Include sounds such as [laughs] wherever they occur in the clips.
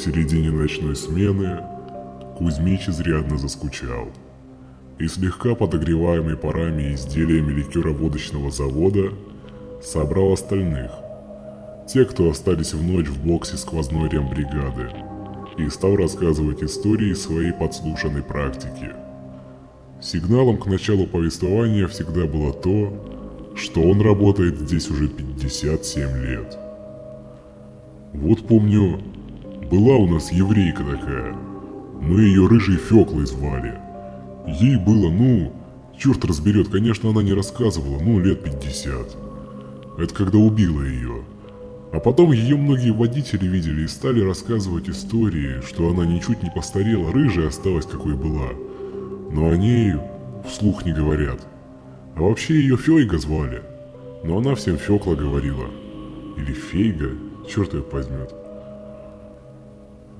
середине ночной смены Кузьмич изрядно заскучал. И слегка подогреваемый парами изделиями ликероводочного завода собрал остальных. Те, кто остались в ночь в боксе сквозной рембригады. И стал рассказывать истории своей подслушанной практики. Сигналом к началу повествования всегда было то, что он работает здесь уже 57 лет. Вот помню, была у нас еврейка такая. Мы ее рыжей Феклой звали. Ей было, ну, черт разберет, конечно, она не рассказывала, ну, лет 50. Это когда убила ее. А потом ее многие водители видели и стали рассказывать истории, что она ничуть не постарела, рыжая осталась какой была. Но о ней вслух не говорят. А вообще ее Фейга звали. Но она всем Фекла говорила. Или Фейга, черт ее возьмет.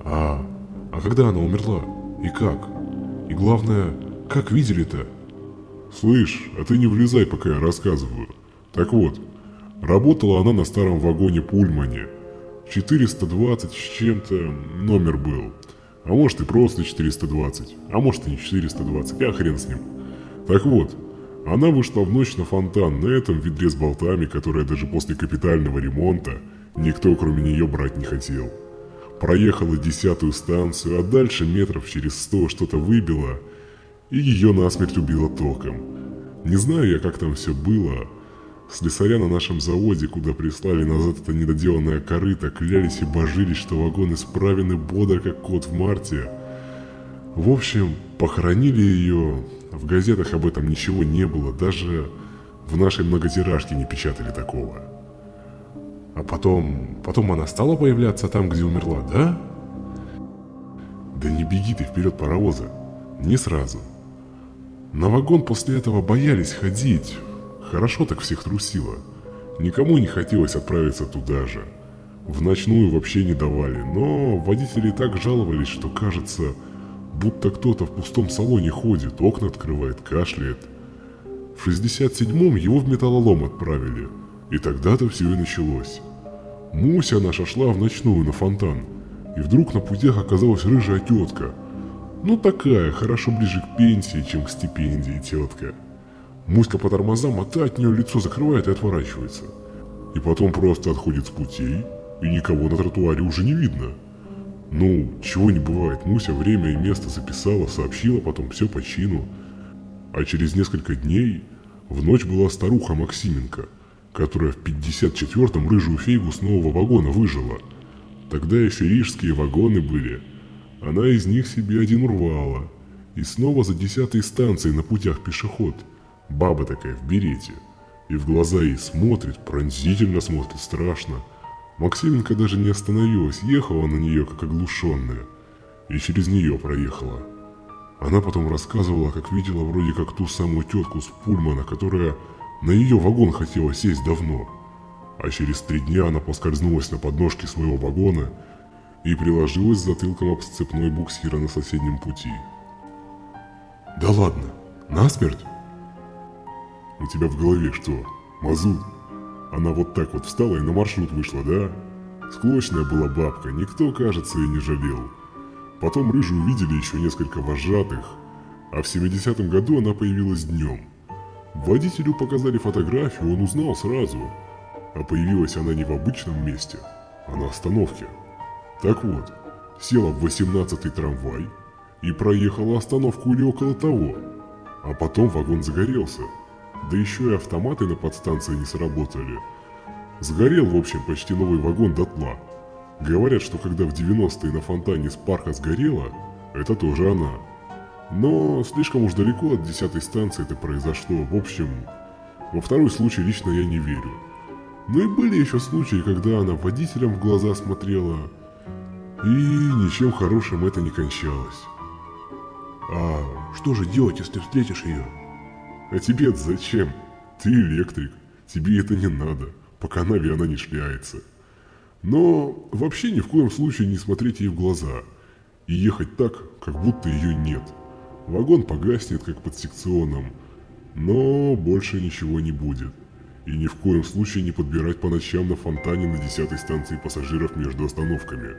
А, а когда она умерла? И как? И главное, как видели-то? Слышь, а ты не влезай, пока я рассказываю. Так вот, работала она на старом вагоне Пульмане. 420 с чем-то номер был. А может и просто 420, а может и не 420, я хрен с ним. Так вот, она вышла в ночь на фонтан на этом ведре с болтами, которое даже после капитального ремонта никто кроме нее брать не хотел. Проехала десятую станцию, а дальше метров через сто что-то выбило, и ее насмерть убило током. Не знаю я, как там все было. Слесаря на нашем заводе, куда прислали назад это недоделанное корыто, клялись и божились, что вагон исправен и бодр, как кот в марте. В общем, похоронили ее, в газетах об этом ничего не было, даже в нашей многотиражке не печатали такого. А потом... потом она стала появляться там, где умерла, да? Да не беги ты вперед паровоза. Не сразу. На вагон после этого боялись ходить. Хорошо так всех трусило. Никому не хотелось отправиться туда же. В ночную вообще не давали, но водители так жаловались, что кажется, будто кто-то в пустом салоне ходит, окна открывает, кашляет. В 67-м его в металлолом отправили – и тогда-то все и началось. Муся наша шла в ночную на фонтан, и вдруг на путях оказалась рыжая тетка. Ну такая, хорошо ближе к пенсии, чем к стипендии тетка. Муська по тормозам, а та от нее лицо закрывает и отворачивается. И потом просто отходит с путей, и никого на тротуаре уже не видно. Ну, чего не бывает, Муся время и место записала, сообщила потом все по чину. А через несколько дней в ночь была старуха Максименко – которая в 54-м рыжую фейгу с нового вагона выжила. Тогда еще рижские вагоны были. Она из них себе один урвала. И снова за десятой станцией на путях пешеход. Баба такая в берете. И в глаза ей смотрит, пронзительно смотрит, страшно. Максименко даже не остановилась, ехала на нее, как оглушенная. И через нее проехала. Она потом рассказывала, как видела вроде как ту самую тетку с Пульмана, которая на ее вагон хотела сесть давно, а через три дня она поскользнулась на подножке своего вагона и приложилась затылком об сцепной буксира на соседнем пути. «Да ладно, насмерть?» «У тебя в голове что, мазут? Она вот так вот встала и на маршрут вышла, да? Склочная была бабка, никто, кажется, и не жалел. Потом рыжую увидели еще несколько вожатых, а в 70-м году она появилась днем. Водителю показали фотографию, он узнал сразу. А появилась она не в обычном месте, а на остановке. Так вот, села в 18-й трамвай и проехала остановку или около того. А потом вагон загорелся. Да еще и автоматы на подстанции не сработали. Сгорел, в общем, почти новый вагон дотла. Говорят, что когда в 90-е на фонтане с парка сгорело, это тоже она. Но слишком уж далеко от десятой станции это произошло. В общем, во второй случай лично я не верю. Но и были еще случаи, когда она водителям в глаза смотрела, и ничем хорошим это не кончалось. А что же делать, если встретишь ее? А тебе зачем? Ты электрик, тебе это не надо, по канаве она не шляется. Но вообще ни в коем случае не смотреть ей в глаза и ехать так, как будто ее нет – Вагон погаснет, как под секционом, но больше ничего не будет. И ни в коем случае не подбирать по ночам на фонтане на десятой станции пассажиров между остановками.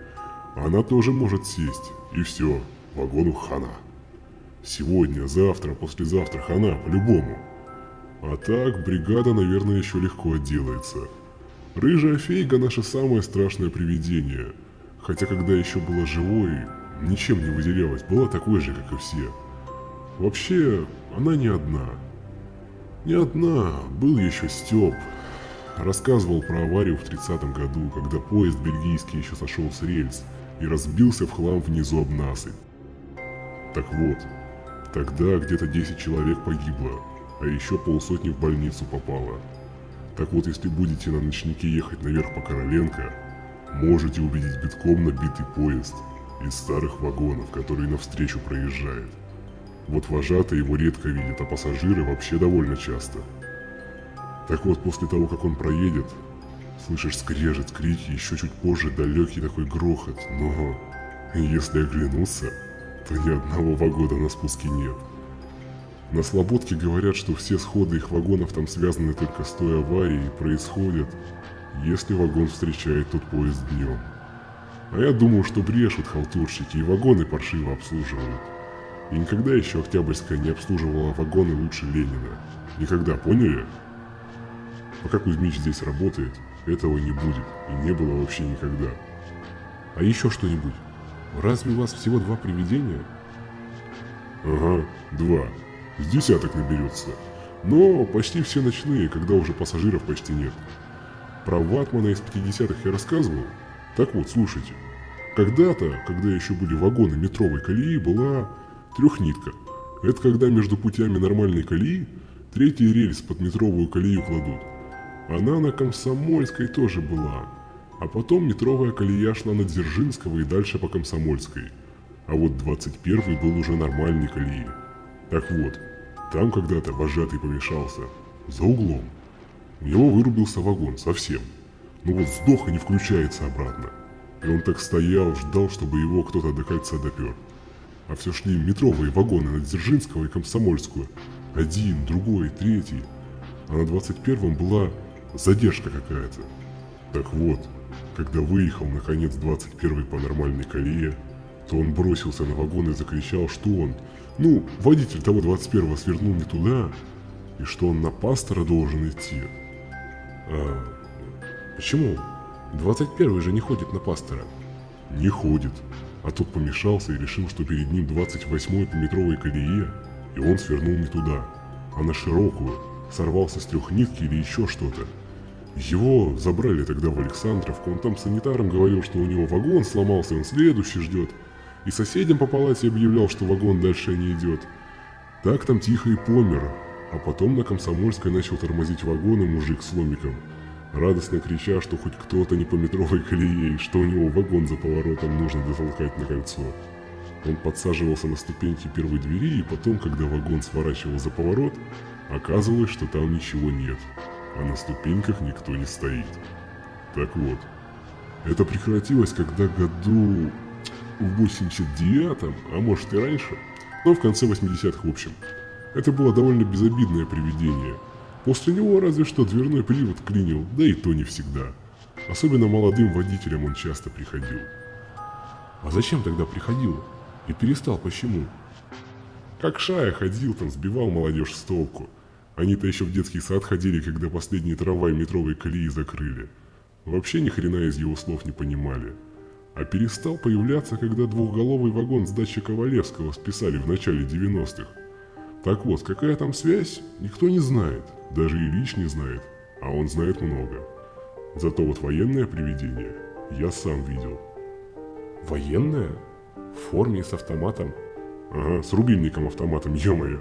она тоже может сесть, и все, вагону хана. Сегодня, завтра, послезавтра хана, по-любому. А так, бригада, наверное, еще легко отделается. Рыжая фейга – наше самое страшное привидение. Хотя, когда еще была живой, ничем не выделялась, была такой же, как и все. Вообще, она не одна. Не одна, был еще Степ. Рассказывал про аварию в 30-м году, когда поезд бельгийский еще сошел с рельс и разбился в хлам внизу об насыпь. Так вот, тогда где-то 10 человек погибло, а еще полсотни в больницу попало. Так вот, если будете на ночнике ехать наверх по Короленко, можете увидеть битком набитый поезд из старых вагонов, который навстречу проезжает. Вот вожатые его редко видят, а пассажиры вообще довольно часто. Так вот, после того, как он проедет, слышишь скрежет, крики, еще чуть позже далекий такой грохот, но если оглянуться, то ни одного вагона на спуске нет. На Слободке говорят, что все сходы их вагонов там связаны только с той аварией и происходят, если вагон встречает тот поезд днем. А я думаю, что брешут халтурщики и вагоны паршиво обслуживают. И никогда еще Октябрьская не обслуживала вагоны лучше Ленина. Никогда, поняли? Пока Кузьмич здесь работает, этого не будет и не было вообще никогда. А еще что-нибудь? Разве у вас всего два привидения? Ага, два. С десяток наберется. Но почти все ночные, когда уже пассажиров почти нет. Про Ватмана из 50-х я рассказывал? Так вот, слушайте. Когда-то, когда еще были вагоны метровой колеи, была трехнитка. Это когда между путями нормальной колеи третий рельс под метровую колею кладут. Она на Комсомольской тоже была. А потом метровая колея шла на Дзержинского и дальше по Комсомольской. А вот 21 был уже нормальный колеи. Так вот, там когда-то вожатый помешался. За углом. У него вырубился вагон совсем. Ну вот сдох и не включается обратно. И он так стоял, ждал, чтобы его кто-то до кольца допер. А все шли метровые вагоны на Дзержинского и Комсомольскую. Один, другой, третий. А на 21-м была задержка какая-то. Так вот, когда выехал наконец 21-й по нормальной колее, то он бросился на вагон и закричал, что он, ну, водитель того 21-го свернул не туда, и что он на пастора должен идти. А почему? 21-й же не ходит на пастора. Не ходит. А тот помешался и решил, что перед ним 28-й по метровой колее, и он свернул не туда, а на широкую, сорвался с трех нитки или еще что-то. Его забрали тогда в Александровку, он там санитарам говорил, что у него вагон сломался, он следующий ждет. И соседям по палате объявлял, что вагон дальше не идет. Так там тихо и помер, а потом на Комсомольской начал тормозить вагоны мужик с ломиком, радостно крича, что хоть кто-то не по метровой колее, что у него вагон за поворотом нужно дотолкать на кольцо. Он подсаживался на ступеньки первой двери, и потом, когда вагон сворачивал за поворот, оказывалось, что там ничего нет а на ступеньках никто не стоит. Так вот, это прекратилось, когда году в 89-м, а может и раньше, но в конце 80-х в общем. Это было довольно безобидное привидение. После него разве что дверной привод клинил, да и то не всегда. Особенно молодым водителям он часто приходил. А зачем тогда приходил? И перестал почему? Как Шая ходил там, сбивал молодежь с толку. Они-то еще в детский сад ходили, когда последний трамвай метровой колеи закрыли. Вообще ни хрена из его слов не понимали. А перестал появляться, когда двухголовый вагон с дачи Ковалевского списали в начале 90-х. Так вот, какая там связь, никто не знает. Даже Ильич не знает, а он знает много. Зато вот военное привидение я сам видел. Военное? В форме с автоматом? Ага, с рубильником автоматом, [laughs] ё-моё.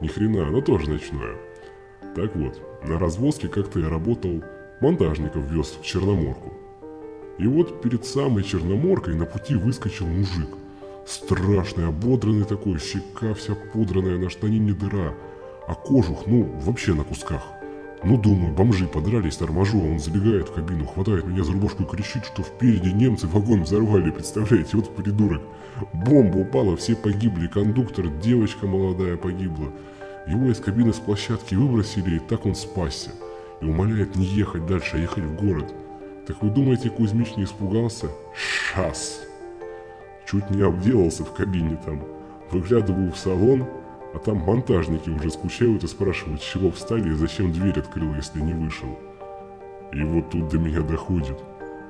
Ни хрена, оно тоже ночное. Так вот, на развозке как-то я работал, монтажников вез в Черноморку. И вот перед самой Черноморкой на пути выскочил мужик. Страшный, ободранный такой, щека вся пудранная, на штанине дыра, а кожух, ну, вообще на кусках. Ну, думаю, бомжи подрались, торможу, а он забегает в кабину, хватает меня за рубашку и кричит, что впереди немцы вагон взорвали, представляете, вот придурок. Бомба упала, все погибли, кондуктор, девочка молодая погибла. Его из кабины с площадки выбросили, и так он спасся. И умоляет не ехать дальше, а ехать в город. Так вы думаете, Кузьмич не испугался? Шас! Чуть не обделался в кабине там. Выглядываю в салон, а там монтажники уже скучают и спрашивают, чего встали и зачем дверь открыл, если не вышел. И вот тут до меня доходит.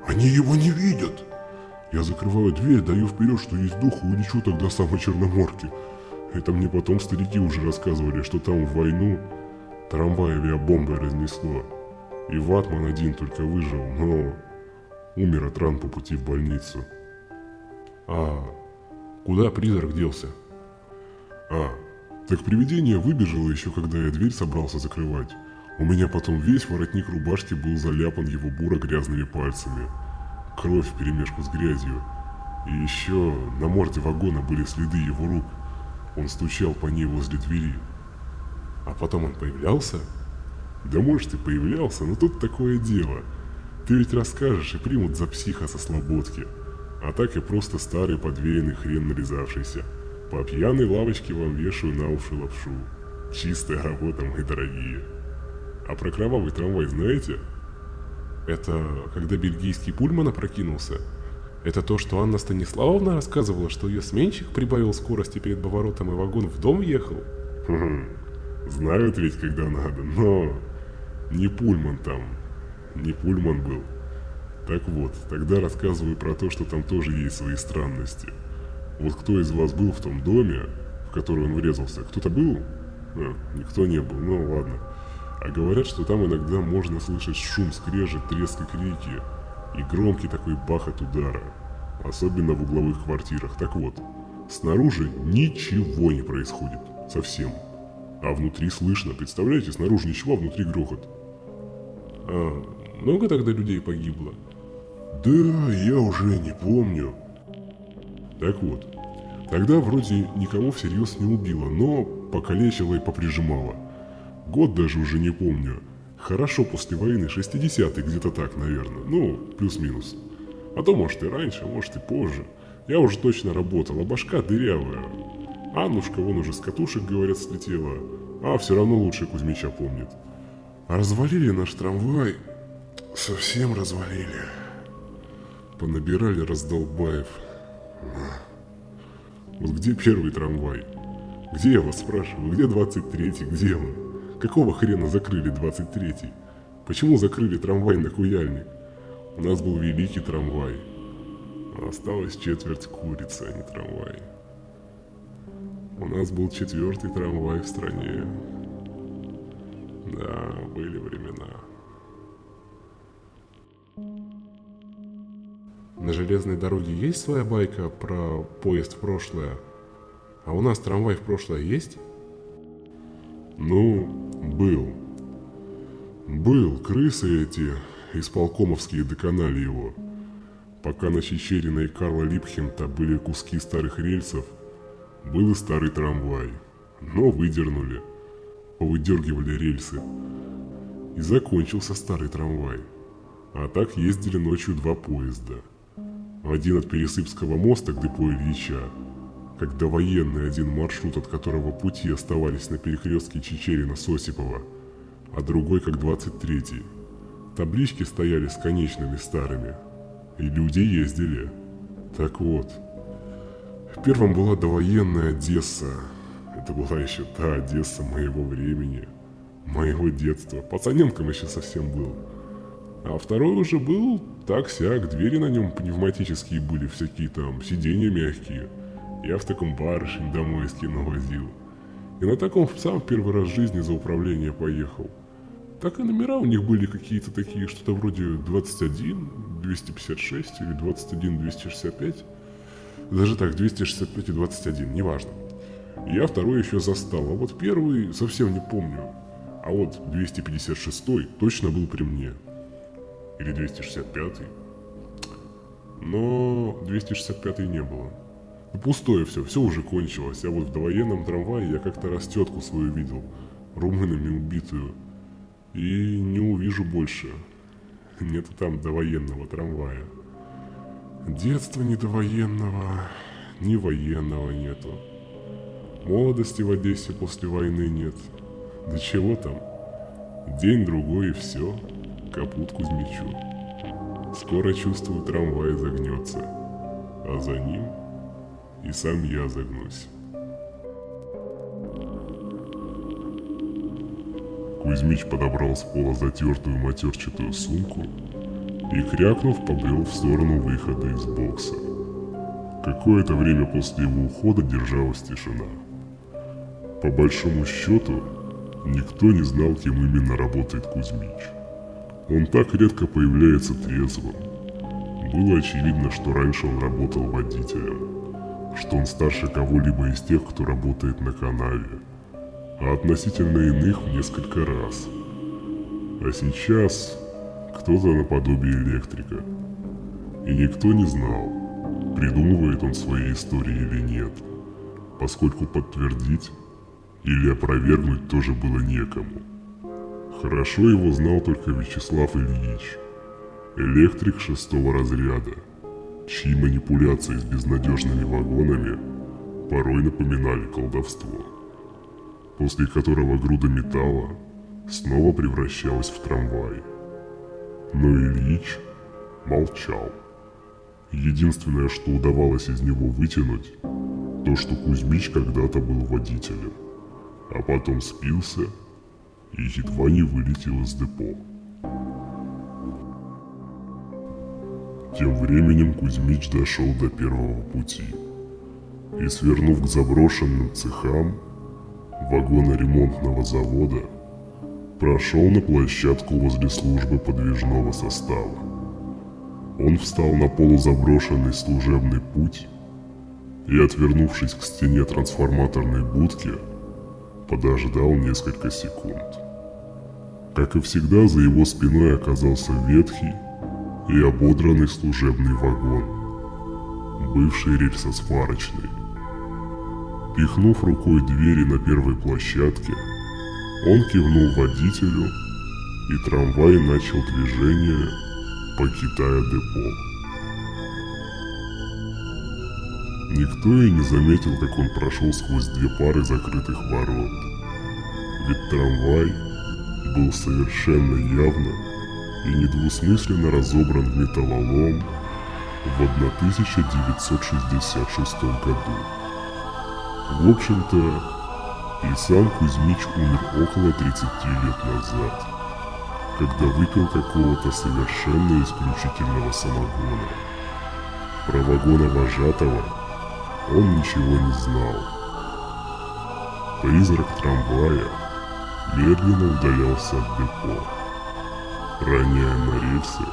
Они его не видят! Я закрываю дверь, даю вперед, что есть дух, и улечу тогда самой Черноморки. Это мне потом старики уже рассказывали, что там в войну трамвай авиабомбой разнесло. И Ватман один только выжил, но умер от ран по пути в больницу. А куда призрак делся? А, так привидение выбежало еще, когда я дверь собрался закрывать. У меня потом весь воротник рубашки был заляпан его буро-грязными пальцами. Кровь в перемешку с грязью. И еще на морде вагона были следы его рук. Он стучал по ней возле двери. А потом он появлялся? Да может и появлялся, но тут такое дело. Ты ведь расскажешь и примут за психа со слободки. А так и просто старый подвеянный хрен нарезавшийся. По пьяной лавочке вам вешаю на уши лапшу. Чистая работа, мои дорогие. А про кровавый трамвай знаете? Это когда бельгийский пульман опрокинулся? Это то, что Анна Станиславовна рассказывала, что ее сменщик прибавил скорости перед поворотом и вагон в дом ехал? Хм, знают ведь, когда надо, но не пульман там, не пульман был. Так вот, тогда рассказываю про то, что там тоже есть свои странности. Вот кто из вас был в том доме, в который он врезался? Кто-то был? А, никто не был, ну ладно. А говорят, что там иногда можно слышать шум, скрежет, треск и крики, и громкий такой бах от удара. Особенно в угловых квартирах. Так вот, снаружи ничего не происходит. Совсем. А внутри слышно, представляете, снаружи ничего, а внутри грохот. А много тогда людей погибло? Да, я уже не помню. Так вот, тогда вроде никого всерьез не убило, но покалечило и поприжимало. Год даже уже не помню. Хорошо после войны, 60-й, где-то так, наверное. Ну, плюс-минус. А то, может, и раньше, может, и позже. Я уже точно работал, а башка дырявая. Аннушка вон уже с катушек, говорят, слетела. А все равно лучше Кузьмича помнит. А развалили наш трамвай. Совсем развалили. Понабирали раздолбаев. Вот где первый трамвай? Где я вас спрашиваю? Где 23-й? Где он? Какого хрена закрыли 23-й? Почему закрыли трамвай на Куяльник? У нас был великий трамвай. А осталась четверть курицы, а не трамвай. У нас был четвертый трамвай в стране. Да, были времена. На железной дороге есть своя байка про поезд в прошлое? А у нас трамвай в прошлое есть? Ну, был. Был. Крысы эти, исполкомовские доконали его. Пока на Чечерина и Карла Липхемта были куски старых рельсов, был и старый трамвай. Но выдернули. Повыдергивали рельсы. И закончился старый трамвай. А так ездили ночью два поезда – один от Пересыпского моста к депо Ильича, когда военный один маршрут, от которого пути оставались на перекрестке Чечерина-Сосипова, а другой как 23-й. Таблички стояли с конечными старыми, и люди ездили. Так вот, в первом была довоенная Одесса. Это была еще та Одесса моего времени, моего детства. Пацаненком еще совсем был. А второй уже был так-сяк, двери на нем пневматические были, всякие там, сиденья мягкие. Я в таком барышень домой из кино возил. И на таком сам первый раз в жизни за управление поехал. Так и номера у них были какие-то такие, что-то вроде 21, 256 или 21, 265. Даже так, 265 и 21, неважно. Я второй еще застал, а вот первый совсем не помню. А вот 256 точно был при мне или 265 Но 265 не было. Ну, пустое все, все уже кончилось. А вот в довоенном трамвае я как-то раз тетку свою видел, румынами убитую. И не увижу больше. Нету там довоенного трамвая. Детства не довоенного, ни военного нету. Молодости в Одессе после войны нет. Да чего там? День-другой и все капут Кузьмичу. Скоро, чувствую, трамвай загнется, а за ним и сам я загнусь. Кузьмич подобрал с пола затертую матерчатую сумку и, крякнув, побрел в сторону выхода из бокса. Какое-то время после его ухода держалась тишина. По большому счету, никто не знал, кем именно работает Кузьмич. Он так редко появляется трезвым. Было очевидно, что раньше он работал водителем, что он старше кого-либо из тех, кто работает на канаве, а относительно иных в несколько раз. А сейчас кто-то наподобие электрика. И никто не знал, придумывает он свои истории или нет, поскольку подтвердить или опровергнуть тоже было некому. Хорошо его знал только Вячеслав Ильич, электрик шестого разряда, чьи манипуляции с безнадежными вагонами порой напоминали колдовство, после которого груда металла снова превращалась в трамвай. Но Ильич молчал. Единственное, что удавалось из него вытянуть, то, что Кузьмич когда-то был водителем, а потом спился и едва не вылетел из депо. Тем временем Кузьмич дошел до первого пути и, свернув к заброшенным цехам вагоноремонтного завода, прошел на площадку возле службы подвижного состава. Он встал на полузаброшенный служебный путь и, отвернувшись к стене трансформаторной будки, подождал несколько секунд. Как и всегда, за его спиной оказался ветхий и ободранный служебный вагон, бывший рельсосварочный. Пихнув рукой двери на первой площадке, он кивнул водителю, и трамвай начал движение, покидая депо. Никто и не заметил, как он прошел сквозь две пары закрытых ворот. Ведь трамвай был совершенно явно и недвусмысленно разобран в металлолом в 1966 году. В общем-то, и сам Кузьмич умер около 30 лет назад, когда выпил какого-то совершенно исключительного самогона. Про вагона вожатого он ничего не знал. Призрак трамвая медленно удалялся от депо, роняя на рельсы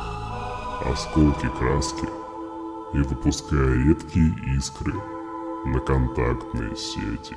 осколки краски и выпуская редкие искры на контактные сети.